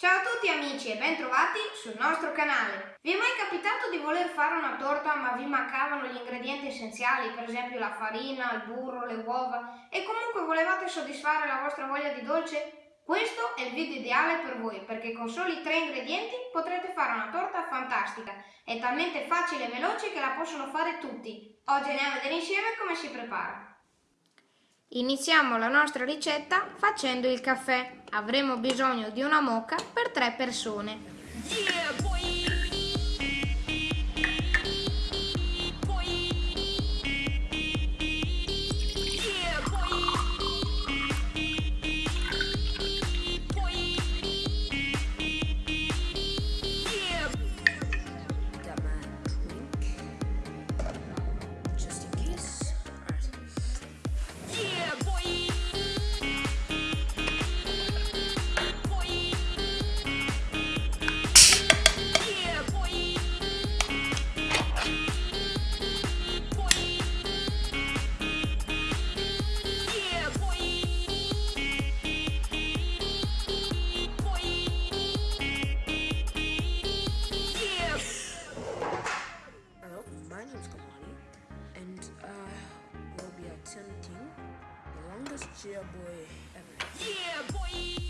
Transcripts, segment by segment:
Ciao a tutti amici e bentrovati sul nostro canale. Vi è mai capitato di voler fare una torta ma vi mancavano gli ingredienti essenziali, per esempio la farina, il burro, le uova e comunque volevate soddisfare la vostra voglia di dolce? Questo è il video ideale per voi perché con soli tre ingredienti potrete fare una torta fantastica. È talmente facile e veloce che la possono fare tutti. Oggi andiamo a vedere insieme come si prepara. Iniziamo la nostra ricetta facendo il caffè. Avremo bisogno di una moca per tre persone. Yeah, Yeah, boy. Yeah, boy.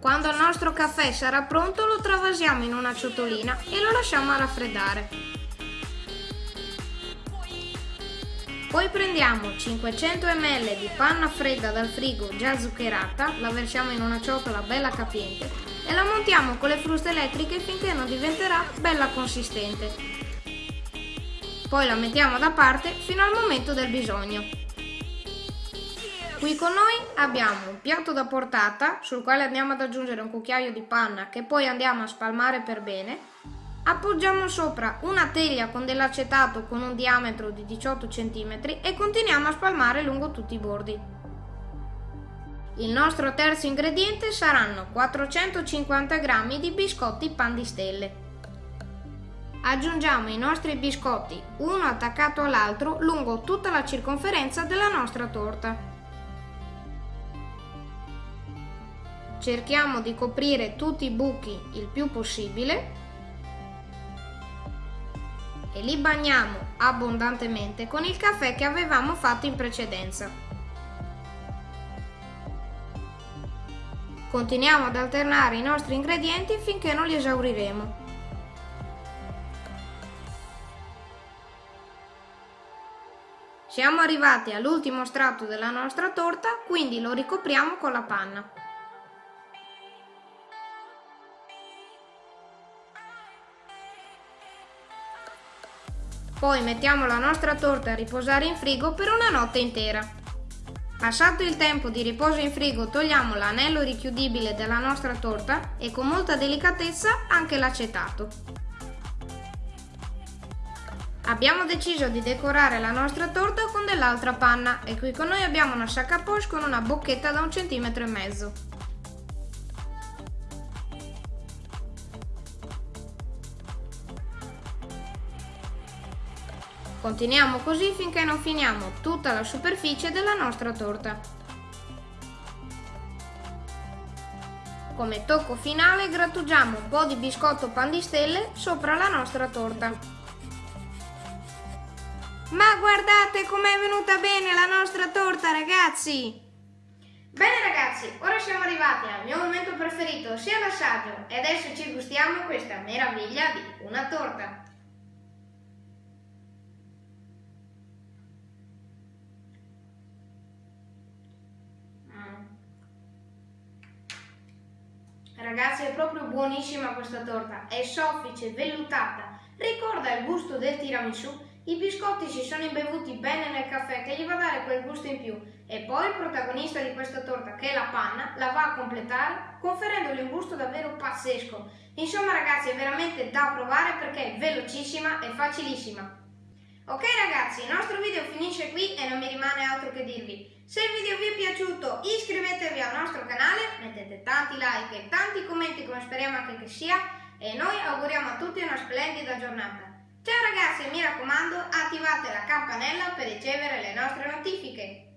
Quando il nostro caffè sarà pronto lo travasiamo in una ciotolina e lo lasciamo a raffreddare. Poi prendiamo 500 ml di panna fredda dal frigo già zuccherata, la versiamo in una ciotola bella capiente e la montiamo con le fruste elettriche finché non diventerà bella consistente. Poi la mettiamo da parte fino al momento del bisogno. Qui con noi abbiamo un piatto da portata sul quale andiamo ad aggiungere un cucchiaio di panna che poi andiamo a spalmare per bene Appoggiamo sopra una teglia con dell'acetato con un diametro di 18 cm e continuiamo a spalmare lungo tutti i bordi. Il nostro terzo ingrediente saranno 450 g di biscotti pan di stelle. Aggiungiamo i nostri biscotti uno attaccato all'altro lungo tutta la circonferenza della nostra torta. Cerchiamo di coprire tutti i buchi il più possibile e li bagniamo abbondantemente con il caffè che avevamo fatto in precedenza. Continuiamo ad alternare i nostri ingredienti finché non li esauriremo. Siamo arrivati all'ultimo strato della nostra torta, quindi lo ricopriamo con la panna. Poi mettiamo la nostra torta a riposare in frigo per una notte intera. Passato il tempo di riposo in frigo togliamo l'anello richiudibile della nostra torta e con molta delicatezza anche l'acetato. Abbiamo deciso di decorare la nostra torta con dell'altra panna e qui con noi abbiamo una sac à poche con una bocchetta da un centimetro e mezzo. Continuiamo così finché non finiamo tutta la superficie della nostra torta. Come tocco finale grattugiamo un po' di biscotto pan di stelle sopra la nostra torta. Ma guardate com'è venuta bene la nostra torta ragazzi! Bene ragazzi, ora siamo arrivati al mio momento preferito, sia l'assaggio, e adesso ci gustiamo questa meraviglia di una torta. Ragazzi è proprio buonissima questa torta, è soffice, vellutata, ricorda il gusto del tiramisù, i biscotti si sono imbevuti bene nel caffè che gli va a dare quel gusto in più e poi il protagonista di questa torta che è la panna la va a completare conferendogli un gusto davvero pazzesco. Insomma ragazzi è veramente da provare perché è velocissima e facilissima. Ok ragazzi, il nostro video finisce qui e non mi rimane altro che dirvi. Se il video vi è piaciuto iscrivetevi al tanti like e tanti commenti come speriamo anche che sia e noi auguriamo a tutti una splendida giornata. Ciao ragazzi e mi raccomando attivate la campanella per ricevere le nostre notifiche.